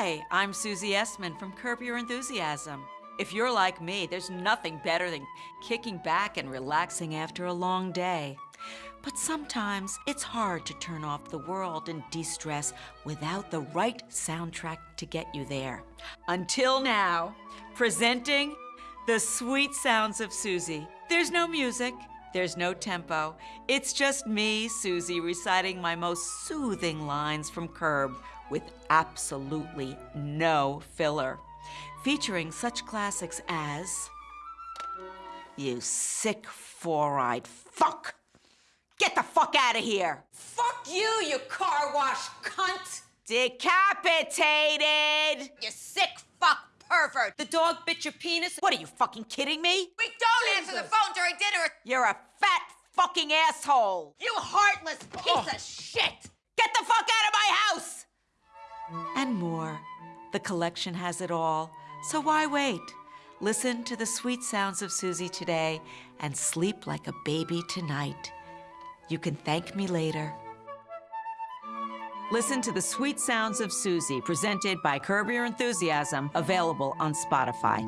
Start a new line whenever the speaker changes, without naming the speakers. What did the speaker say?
Hi, I'm Susie Essman from Curb Your Enthusiasm. If you're like me, there's nothing better than kicking back and relaxing after a long day. But sometimes it's hard to turn off the world and de stress without the right soundtrack to get you there. Until now, presenting the sweet sounds of Susie. There's no music, there's no tempo. It's just me, Susie, reciting my most soothing lines from Curb with absolutely no filler. Featuring such classics as You Sick Four-Eyed Fuck! Get the fuck out of here!
Fuck you, you car wash cunt!
Decapitated!
You sick! The dog bit your penis?
What are you fucking kidding me?
We don't answer the phone during dinner!
You're a fat fucking asshole!
You heartless piece of oh. shit!
Get the fuck out of my house! And more. The collection has it all, so why wait? Listen to the sweet sounds of Susie today and sleep like a baby tonight. You can thank me later. Listen to the sweet sounds of Susie, presented by Curb Your Enthusiasm, available on Spotify.